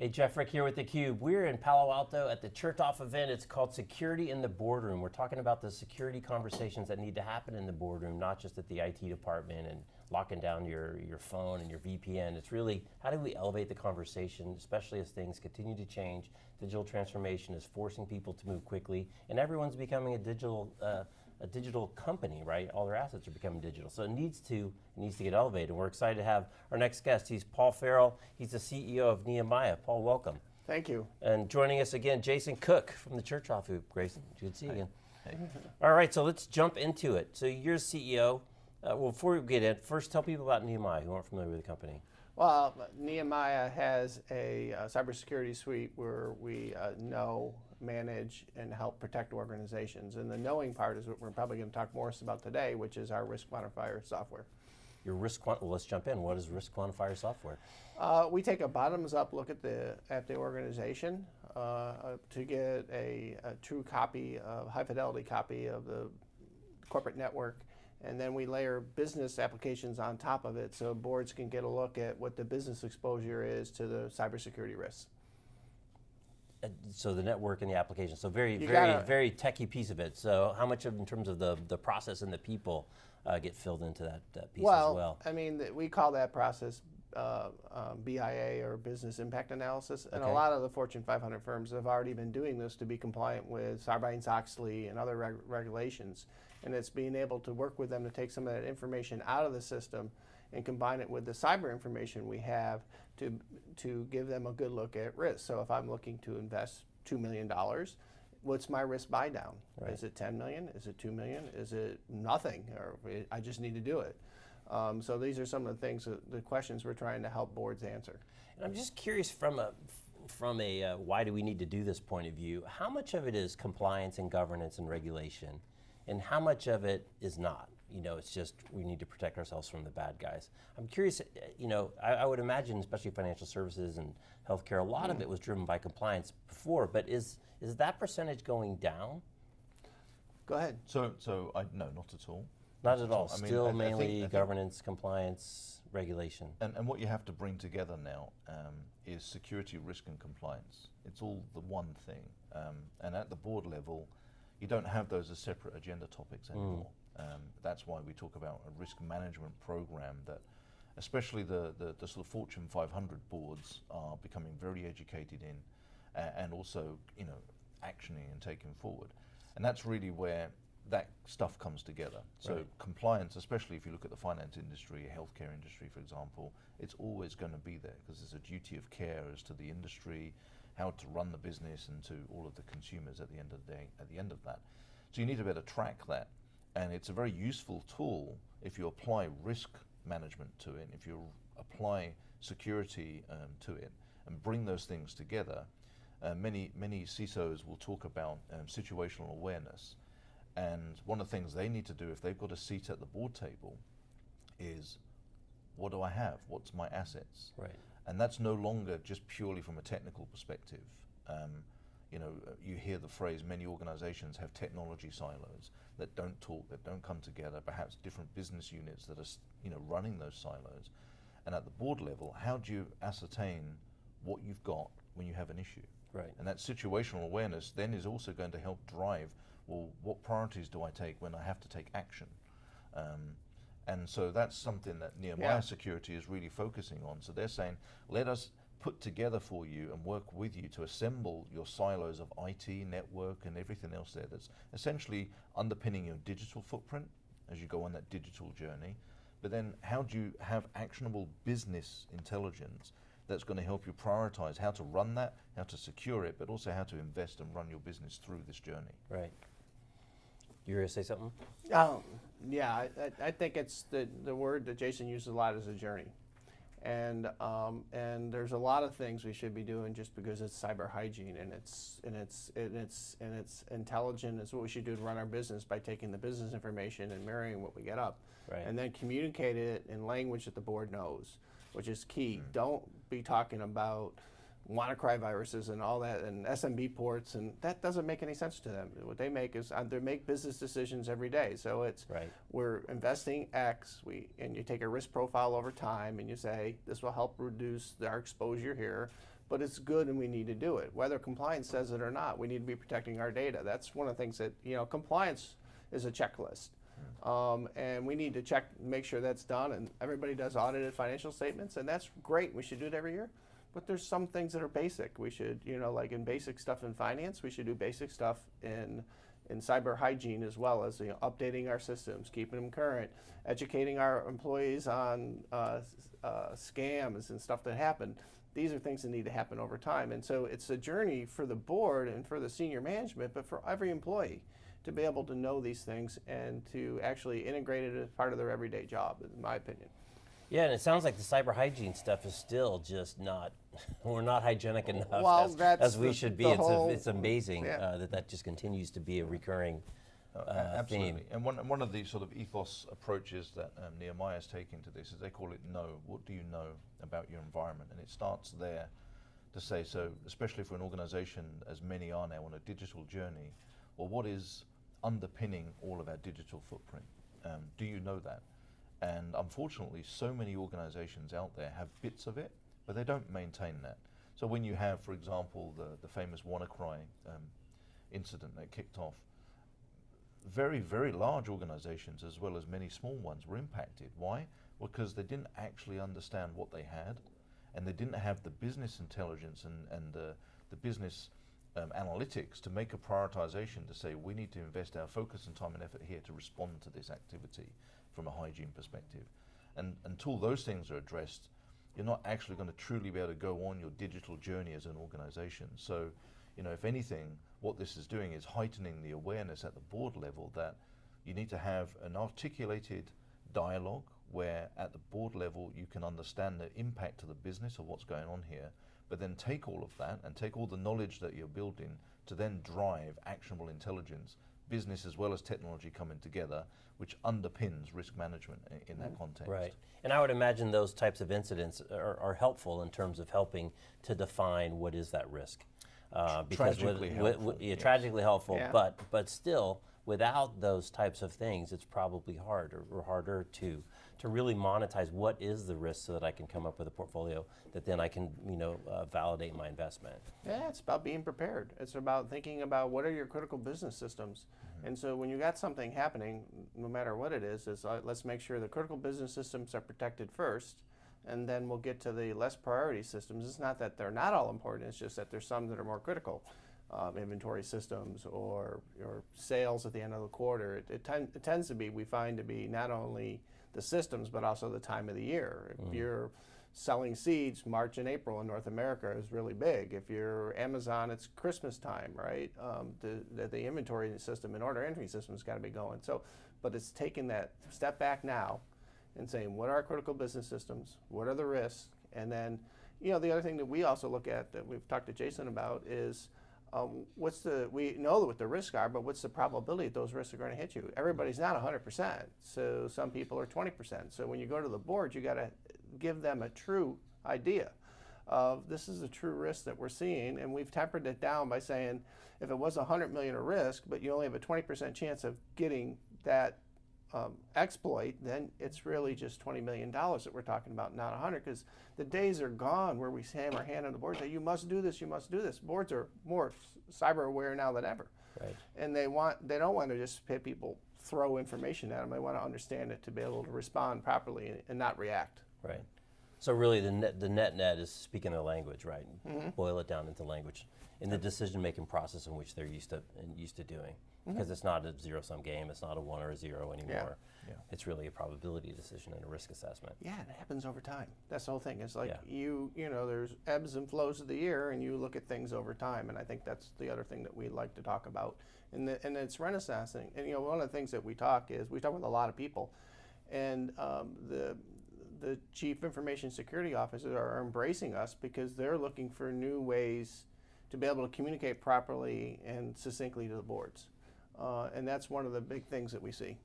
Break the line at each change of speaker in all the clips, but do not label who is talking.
Hey, Jeff Frick here with theCUBE. We're in Palo Alto at the Chertoff event. It's called Security in the Boardroom. We're talking about the security conversations that need to happen in the boardroom, not just at the IT department and locking down your, your phone and your VPN. It's really, how do we elevate the conversation, especially as things continue to change. Digital transformation is forcing people to move quickly, and everyone's becoming a digital uh, a digital company, right? All their assets are becoming digital. So it needs to, it needs to get elevated. And we're excited to have our next guest. He's Paul Farrell. He's the CEO of Nehemiah. Paul, welcome.
Thank you.
And joining us again, Jason Cook from the Chertoff Group. Jason, good to see you again. Hey. All right, so let's jump into it. So you're CEO. Uh, well, before we get in, first tell people about Nehemiah who aren't familiar with the company.
Well, Nehemiah has a uh, cybersecurity suite where we uh, know manage, and help protect organizations. And the knowing part is what we're probably going to talk more about today, which is our risk quantifier software.
Your risk well, let's jump in. What is risk quantifier software?
Uh, we take a bottoms up look at the at the organization uh, uh, to get a, a, true copy, a high fidelity copy of the corporate network, and then we layer business applications on top of it, so boards can get a look at what the business exposure is to the cybersecurity risks.
Uh, so the network and the application. So very, you very, gotta, very techy piece of it. So how much of, in terms of the, the process and the people, uh, get filled into that, that piece
well,
as well?
I mean, we call that process uh, um, BIA or business impact analysis, and okay. a lot of the Fortune 500 firms have already been doing this to be compliant with Sarbanes-Oxley and other reg regulations, and it's being able to work with them to take some of that information out of the system and combine it with the cyber information we have to, to give them a good look at risk. So if I'm looking to invest $2 million, what's my risk buy down? Right. Is it 10 million? Is it 2 million? Is it nothing? Or I just need to do it. Um, so these are some of the things, that, the questions we're trying to help boards answer.
And I'm just curious from a, from a uh, why do we need to do this point of view, how much of it is compliance and governance and regulation, and how much of it is not? you know, it's just we need to protect ourselves from the bad guys. I'm curious, you know, I, I would imagine, especially financial services and healthcare, a lot mm. of it was driven by compliance before, but is, is that percentage going down?
Go ahead.
So, so I, no, not at all.
Not at all. I Still mean, I, mainly I think, think governance, compliance, regulation.
And, and what you have to bring together now um, is security, risk, and compliance. It's all the one thing. Um, and at the board level, you don't have those as separate agenda topics mm. anymore. Mm. Um, that's why we talk about a risk management program that especially the, the, the, sort of Fortune 500 boards are becoming very educated in uh, and also, you know, actioning and taking forward. And that's really where that stuff comes together. So right. compliance, especially if you look at the finance industry, healthcare industry, for example, it's always going to be there because there's a duty of care as to the industry, how to run the business and to all of the consumers at the end of the day, at the end of that. So you need to be able to track that and it's a very useful tool if you apply risk management to it, if you apply security um, to it, and bring those things together. Uh, many, many CISOs will talk about um, situational awareness. And one of the things they need to do if they've got a seat at the board table is, what do I have? What's my assets?
Right.
And that's no longer just purely from a technical perspective. Um, you know, uh, you hear the phrase, many organizations have technology silos that don't talk, that don't come together, perhaps different business units that are, you know, running those silos. And at the board level, how do you ascertain what you've got when you have an issue?
Right.
And that situational awareness then is also going to help drive, well, what priorities do I take when I have to take action? Um, and so that's something that Nehemiah yeah. Security is really focusing on. So they're saying, let us put together for you and work with you to assemble your silos of IT, network, and everything else there that's essentially underpinning your digital footprint as you go on that digital journey. But then how do you have actionable business intelligence that's going to help you prioritize how to run that, how to secure it, but also how to invest and run your business through this journey.
Right. You were going to say something?
Um, yeah, I, I think it's the, the word that Jason uses a lot is a journey. And um, and there's a lot of things we should be doing just because it's cyber hygiene and it's and it's and it's and it's intelligent. It's what we should do to run our business by taking the business information and marrying what we get up,
right.
and then communicate it in language that the board knows, which is key. Mm. Don't be talking about WannaCry viruses and all that and SMB ports and that doesn't make any sense to them. What they make is uh, they make business decisions every day. So it's
right.
we're investing X, we and you take a risk profile over time and you say this will help reduce our exposure here but it's good and we need to do it. Whether compliance says it or not, we need to be protecting our data. That's one of the things that, you know, compliance is a checklist. Um, and we need to check, make sure that's done, and everybody does audited financial statements, and that's great. We should do it every year. But there's some things that are basic. We should, you know, like in basic stuff in finance, we should do basic stuff in in cyber hygiene as well as you know, updating our systems, keeping them current, educating our employees on uh, uh, scams and stuff that happen. These are things that need to happen over time, and so it's a journey for the board and for the senior management, but for every employee to be able to know these things and to actually integrate it as part of their everyday job, in my opinion.
Yeah, and it sounds like the cyber hygiene stuff is still just not, we're not hygienic enough
Well,
as,
that's
as we
the-
should be. It's,
whole-
a, it's amazing
yeah.
uh, that that just continues to be a recurring
Uh,
uh,
absolutely.
theme.
And one, one of the sort of ethos approaches that um, Nehemiah is taking to this is they call it know. What do you know about your environment? And it starts there to say, so especially for an organization as many are now on a digital journey, well, what is underpinning all of our digital footprint? Um, do you know that? And unfortunately, so many organizations out there have bits of it, but they don't maintain that. So when you have, for example, the, the famous WannaCry um, incident that kicked off, very, very large organizations as well as many small ones were impacted. Why? Because they didn't actually understand what they had and they didn't have the business intelligence and, and uh, the business um, analytics to make a prioritization to say we need to invest our focus and time and effort here to respond to this activity from a hygiene perspective. And until those things are addressed, you're not actually going to truly be able to go on your digital journey as an organization. So, you know, if anything, what this is doing is heightening the awareness at the board level that you need to have an articulated dialogue where at the board level you can understand the impact to the business of what's going on here, but then take all of that and take all the knowledge that you're building to then drive actionable intelligence, business as well as technology coming together, which underpins risk management i- in that context.
Right. And I would imagine those types of incidents are, are helpful in terms of helping to define what is that risk. Uh, because
Tragically
with-
helpful,
with- yeah,
yes.
tragically helpful,
Yeah.
but but still, without those types of things, it's probably harder or harder to to really monetize what is the risk, so that I can come up with a portfolio that then I can you know uh, validate my investment.
Yeah, it's about being prepared. It's about thinking about what are your critical business systems. And so when you got something happening, no matter what it is, is uh, let's make sure the critical business systems are protected first, and then we'll get to the less priority systems. It's not that they're not all important. It's just that there's some that are more critical. Um, inventory systems or, or sales at the end of the quarter. It, it, ten, it tends to be, we find to be not only the systems, but also the time of the year. If you're selling seeds, March and April in North America is really big. If you're Amazon, it's Christmas time, right? Um, the, the, the inventory system and order entry system has got to be going. So, but it's taking that step back now and saying, what are our critical business systems? What are the risks? And then, you know, the other thing that we also look at that we've talked to Jason about is um, what's the, we know what the risks are, but what's the probability that those risks are going to hit you? Everybody's not 100%. So some people are 20%. So when you go to the board, you got to give them a true idea of this is a true risk that we're seeing. And we've tempered it down by saying if it was 100 million a risk, but you only have a 20% chance of getting that um, exploit, then it's really just $20 million that we're talking about, not 100, because the days are gone where we slam our hand on the board and say, you must do this, you must do this. Boards are more cyber aware now than ever.
Right.
And they want, they don't want to just have people throw information at them. They want to understand it to be able to respond properly and, and not react.
Right. So really, the net, the net net is speaking their language, right?
Mm-hmm.
Boil it down into language in the decision making process in which they're used to and used to doing,
Mm-hmm.
because it's not a zero sum game. It's not a one or a zero anymore.
Yeah.
It's really a probability decision and a risk assessment.
Yeah, it happens over time. That's the whole thing. It's like
Yeah.
you, you know, there's ebbs and flows of the year, and you look at things over time. And I think that's the other thing that we like to talk about. And the, and it's renaissancing. And you know, one of the things that we talk is we talk with a lot of people, and um, the the chief information security officers are embracing us because they're looking for new ways to be able to communicate properly and succinctly to the boards. Uh, and that's one of the big things that we see.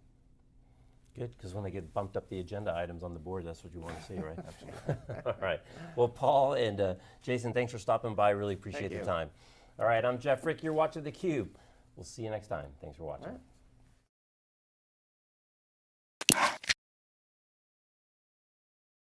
Good, because when they get bumped up the agenda items on the board, that's what you want to see, right? Absolutely. All right. Well, Paul and uh, Jason, thanks for stopping by. Really appreciate
Thank
the
you.
time. All right, I'm Jeff Frick. You're watching theCUBE. We'll see you next time. Thanks for watching.